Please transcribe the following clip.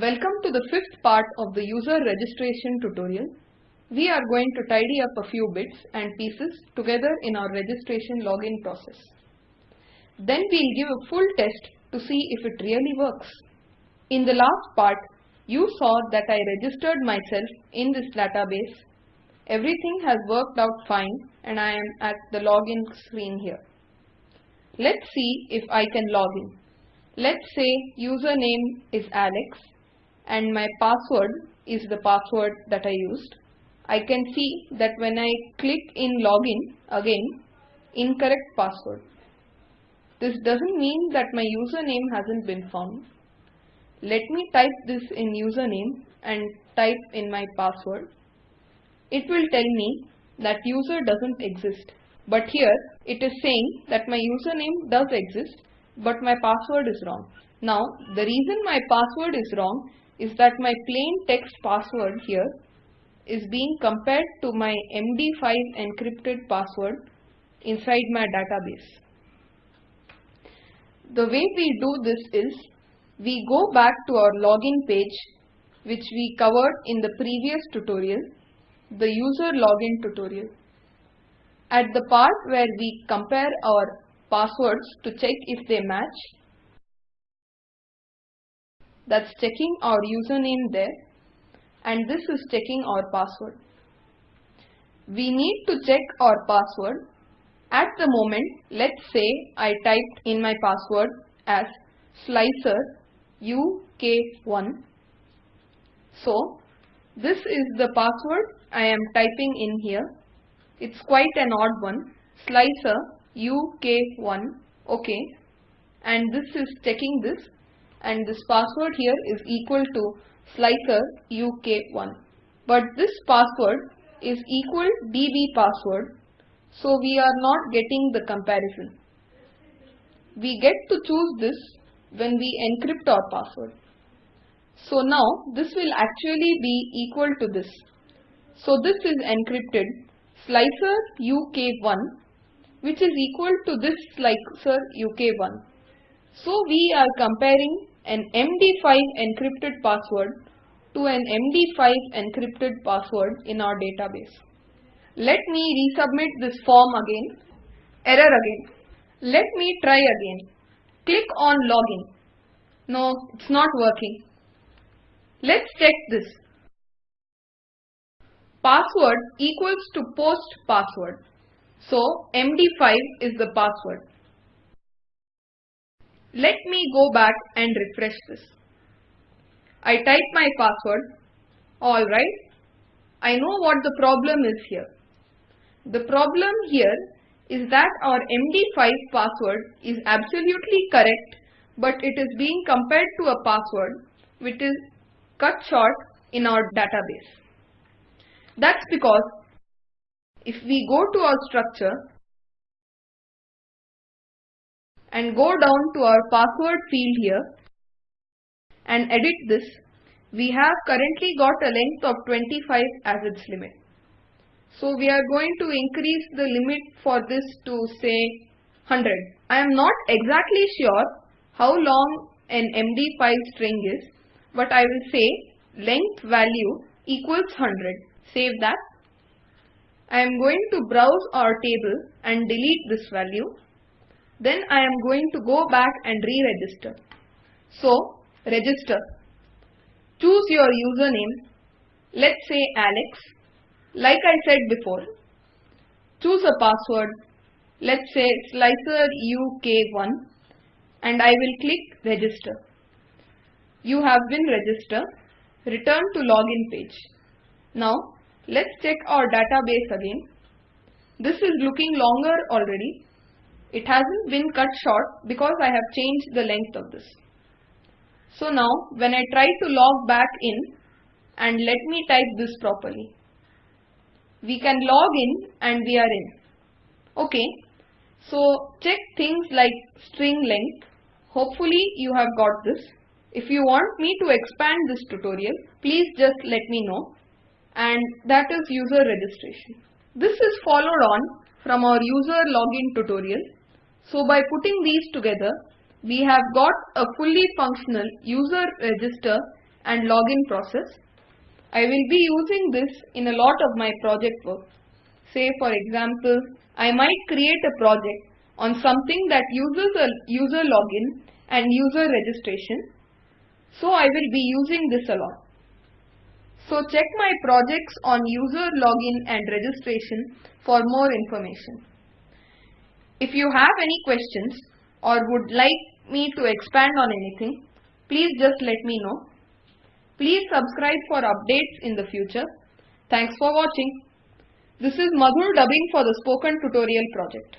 Welcome to the fifth part of the user registration tutorial. We are going to tidy up a few bits and pieces together in our registration login process. Then we'll give a full test to see if it really works. In the last part, you saw that I registered myself in this database. Everything has worked out fine and I am at the login screen here. Let's see if I can log in. Let's say username is Alex and my password is the password that I used. I can see that when I click in login again, incorrect password. This doesn't mean that my username hasn't been found. Let me type this in username and type in my password. It will tell me that user doesn't exist. But here it is saying that my username does exist but my password is wrong. Now the reason my password is wrong is that my plain text password here is being compared to my MD5 encrypted password inside my database. The way we do this is we go back to our login page which we covered in the previous tutorial, the user login tutorial. At the part where we compare our passwords to check if they match, that's checking our username there and this is checking our password. We need to check our password. At the moment, let's say I typed in my password as slicer uk1. So, this is the password I am typing in here. It's quite an odd one. Slicer uk1. Okay. And this is checking this and this password here is equal to slicer uk1 but this password is equal db password so we are not getting the comparison. We get to choose this when we encrypt our password. So now this will actually be equal to this. So this is encrypted slicer uk1 which is equal to this slicer uk1 so we are comparing an MD5 encrypted password to an MD5 encrypted password in our database. Let me resubmit this form again. Error again. Let me try again. Click on login. No, it's not working. Let's check this. Password equals to post password. So MD5 is the password. Let me go back and refresh this. I type my password. Alright. I know what the problem is here. The problem here is that our MD5 password is absolutely correct but it is being compared to a password which is cut short in our database. That's because if we go to our structure and go down to our password field here and edit this, we have currently got a length of 25 as its limit. So we are going to increase the limit for this to say 100. I am not exactly sure how long an MD5 string is, but I will say length value equals 100. Save that. I am going to browse our table and delete this value then I am going to go back and re-register. So, register. Choose your username. Let's say Alex. Like I said before. Choose a password. Let's say slicer UK1 and I will click register. You have been registered. Return to login page. Now, let's check our database again. This is looking longer already it hasn't been cut short because I have changed the length of this. So now when I try to log back in and let me type this properly. We can log in and we are in. Okay. So check things like string length. Hopefully you have got this. If you want me to expand this tutorial, please just let me know. And that is user registration. This is followed on from our user login tutorial so by putting these together, we have got a fully functional user register and login process. I will be using this in a lot of my project work. Say for example, I might create a project on something that uses a user login and user registration. So I will be using this a lot. So check my projects on user login and registration for more information. If you have any questions or would like me to expand on anything, please just let me know. Please subscribe for updates in the future. Thanks for watching. This is Madhur dubbing for the Spoken Tutorial project.